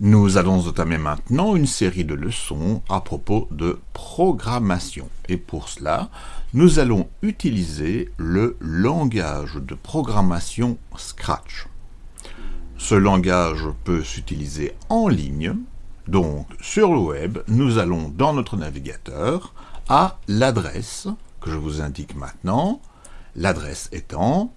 Nous allons entamer maintenant une série de leçons à propos de programmation. Et pour cela, nous allons utiliser le langage de programmation Scratch. Ce langage peut s'utiliser en ligne. Donc, sur le web, nous allons dans notre navigateur à l'adresse que je vous indique maintenant. L'adresse étant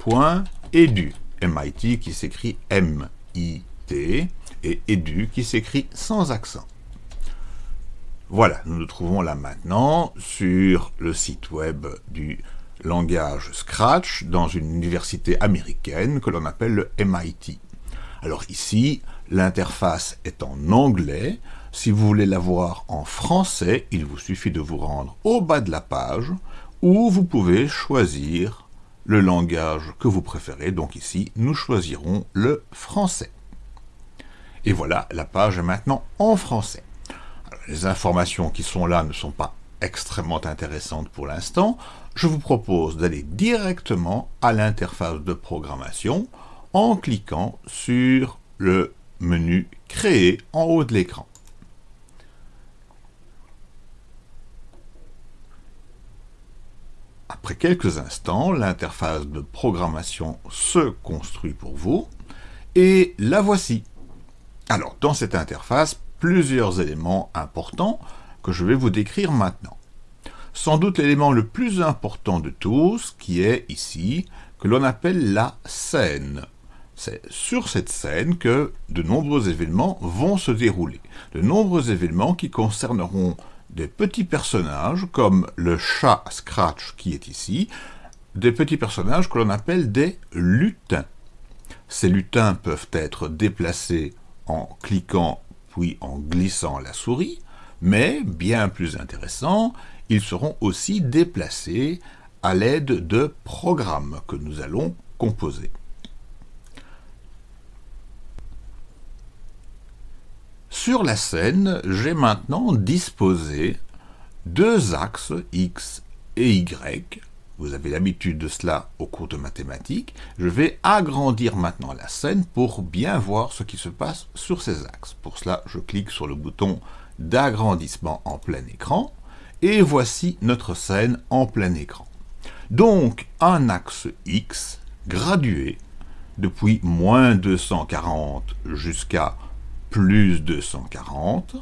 scratch.mit .edu. MIT qui s'écrit M-I-T et edu qui s'écrit sans accent. Voilà, nous nous trouvons là maintenant sur le site web du langage Scratch dans une université américaine que l'on appelle le MIT. Alors ici, l'interface est en anglais. Si vous voulez la voir en français, il vous suffit de vous rendre au bas de la page où vous pouvez choisir le langage que vous préférez. Donc ici, nous choisirons le français. Et voilà, la page est maintenant en français. les informations qui sont là ne sont pas extrêmement intéressantes pour l'instant. Je vous propose d'aller directement à l'interface de programmation en cliquant sur le menu « Créer » en haut de l'écran. Après quelques instants, l'interface de programmation se construit pour vous, et la voici. Alors, dans cette interface, plusieurs éléments importants que je vais vous décrire maintenant. Sans doute l'élément le plus important de tous, qui est ici, que l'on appelle la scène. C'est sur cette scène que de nombreux événements vont se dérouler. De nombreux événements qui concerneront des petits personnages, comme le chat Scratch qui est ici, des petits personnages que l'on appelle des lutins. Ces lutins peuvent être déplacés en cliquant puis en glissant la souris, mais, bien plus intéressant, ils seront aussi déplacés à l'aide de programmes que nous allons composer. Sur la scène, j'ai maintenant disposé deux axes X et Y. Vous avez l'habitude de cela au cours de mathématiques. Je vais agrandir maintenant la scène pour bien voir ce qui se passe sur ces axes. Pour cela, je clique sur le bouton d'agrandissement en plein écran. Et voici notre scène en plein écran. Donc, un axe X gradué depuis moins 240 jusqu'à plus 240,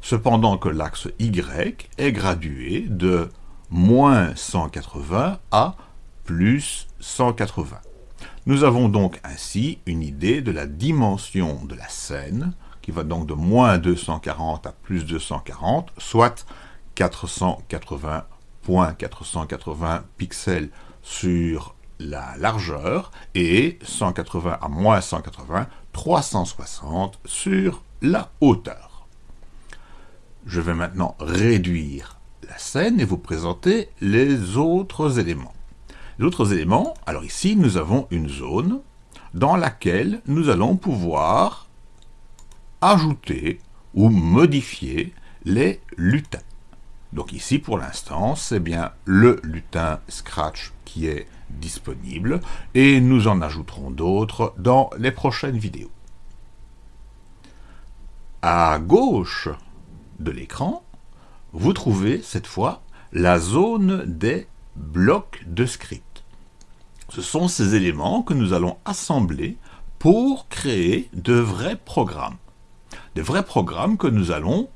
cependant que l'axe Y est gradué de moins 180 à plus 180. Nous avons donc ainsi une idée de la dimension de la scène, qui va donc de moins 240 à plus 240, soit 480.480 pixels sur la largeur et 180 à moins 180 360 sur la hauteur. Je vais maintenant réduire la scène et vous présenter les autres éléments. Les autres éléments, alors ici nous avons une zone dans laquelle nous allons pouvoir ajouter ou modifier les lutins. Donc ici pour l'instant c'est bien le lutin Scratch qui est disponible et nous en ajouterons d'autres dans les prochaines vidéos. À gauche de l'écran, vous trouvez cette fois la zone des blocs de script. Ce sont ces éléments que nous allons assembler pour créer de vrais programmes. De vrais programmes que nous allons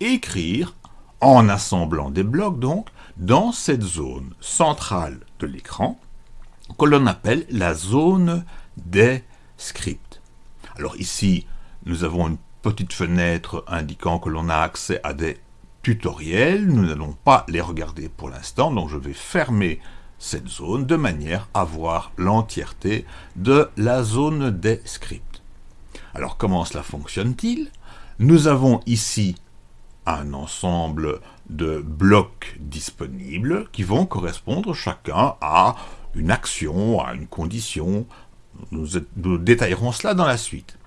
écrire en assemblant des blocs donc dans cette zone centrale de l'écran que l'on appelle la zone des scripts. Alors ici, nous avons une petite fenêtre indiquant que l'on a accès à des tutoriels. Nous n'allons pas les regarder pour l'instant, donc je vais fermer cette zone de manière à voir l'entièreté de la zone des scripts. Alors comment cela fonctionne-t-il? Nous avons ici un ensemble de blocs disponibles qui vont correspondre chacun à une action, à une condition. Nous, détaillerons cela dans la suite.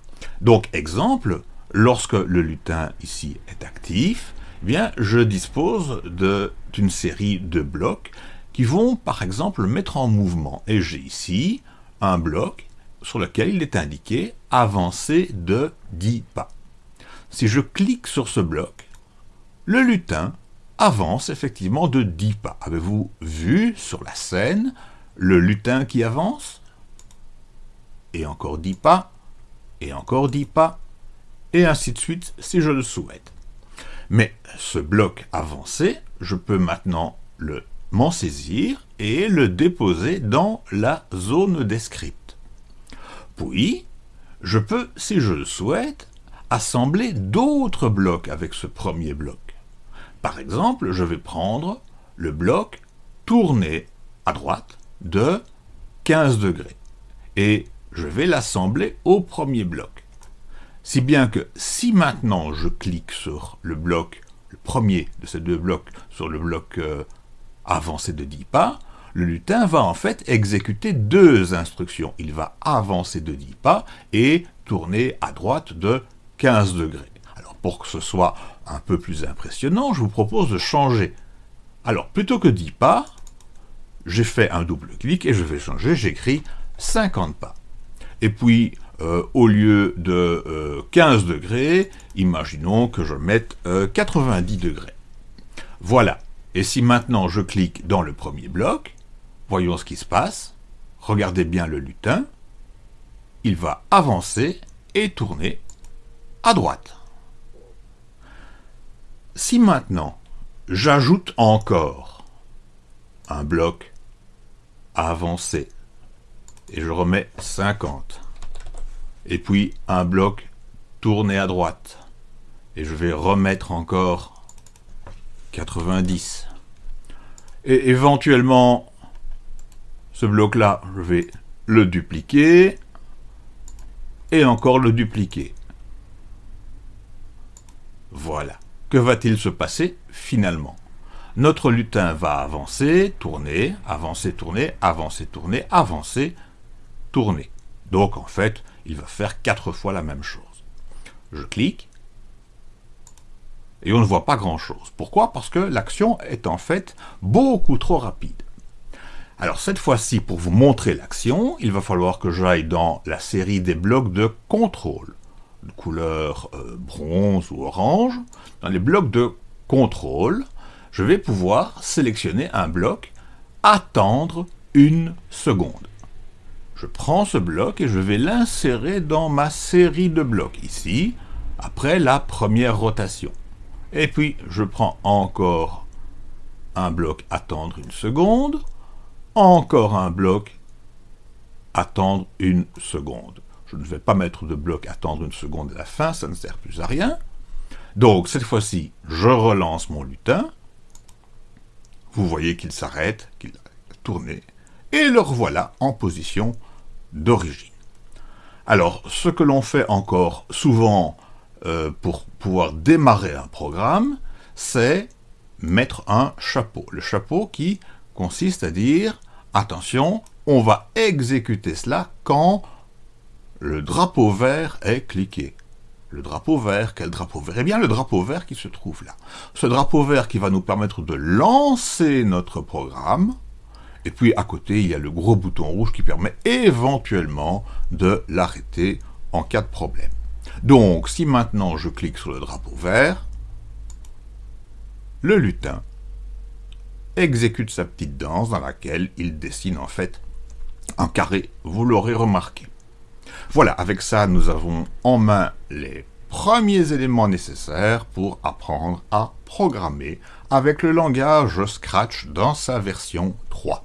Donc, exemple, lorsque le lutin ici est actif, eh bien, je dispose d'une série de blocs qui vont par exemple le mettre en mouvement. Et j'ai ici un bloc sur lequel il est indiqué avancer de 10 pas. Si je clique sur ce bloc, le lutin avance effectivement de 10 pas. Avez-vous vu sur la scène le lutin qui avance? Et encore 10 pas, et encore 10 pas, et ainsi de suite si je le souhaite. Mais ce bloc avancé, je peux maintenant m'en saisir et le déposer dans la zone des scripts. Puis, je peux, si je le souhaite, assembler d'autres blocs avec ce premier bloc. Par exemple, je vais prendre le bloc tourné à droite de 15 degrés et je vais l'assembler au premier bloc. Si bien que si maintenant je clique sur le bloc, le premier de ces deux blocs, sur le bloc euh, avancé de 10 pas, le lutin va en fait exécuter deux instructions. Il va avancer de 10 pas et tourner à droite de 15 degrés. Alors pour que ce soit un peu plus impressionnant, je vous propose de changer. Alors plutôt que 10 pas, j'ai fait un double clic et je vais changer, j'écris 50 pas. Et puis, euh, au lieu de 15 euh, degrés, imaginons que je mette 90 euh, degrés. Voilà. Et si maintenant je clique dans le premier bloc, voyons ce qui se passe. Regardez bien le lutin. Il va avancer et tourner à droite. Si maintenant j'ajoute encore un bloc avancer et je remets 50 et puis un bloc tourné à droite et je vais remettre encore 90 et éventuellement ce bloc là je vais le dupliquer et encore le dupliquer. Voilà que va-t-il se passer finalement? Notre lutin va avancer, tourner, avancer, tourner, avancer, tourner, avancer, tourner. Donc en fait, il va faire quatre fois la même chose. Je clique, et on ne voit pas grand-chose. Pourquoi? Parce que l'action est en fait beaucoup trop rapide. Alors cette fois-ci, pour vous montrer l'action, il va falloir que j'aille dans la série des blocs de contrôle, couleur euh, bronze ou orange. Dans les blocs de contrôle, je vais pouvoir sélectionner un bloc « Attendre une seconde ». Je prends ce bloc et je vais l'insérer dans ma série de blocs, ici, après la première rotation. Et puis, je prends encore un bloc « Attendre une seconde », encore un bloc « Attendre une seconde ». Je ne vais pas mettre de bloc « Attendre une seconde » à la fin, ça ne sert plus à rien. Donc, cette fois-ci, je relance mon lutin, vous voyez qu'il s'arrête, qu'il a tourné, et le revoilà en position d'origine. Alors, ce que l'on fait encore souvent euh, pour pouvoir démarrer un programme, c'est mettre un chapeau. Le chapeau qui consiste à dire, attention, on va exécuter cela quand le drapeau vert est cliqué. Le drapeau vert, quel drapeau vert? Eh bien, le drapeau vert qui se trouve là. Ce drapeau vert qui va nous permettre de lancer notre programme, et puis à côté, il y a le gros bouton rouge qui permet éventuellement de l'arrêter en cas de problème. Donc, si maintenant je clique sur le drapeau vert, le lutin exécute sa petite danse dans laquelle il dessine en fait un carré, vous l'aurez remarqué. Voilà, avec ça, nous avons en main les premiers éléments nécessaires pour apprendre à programmer avec le langage Scratch dans sa version 3.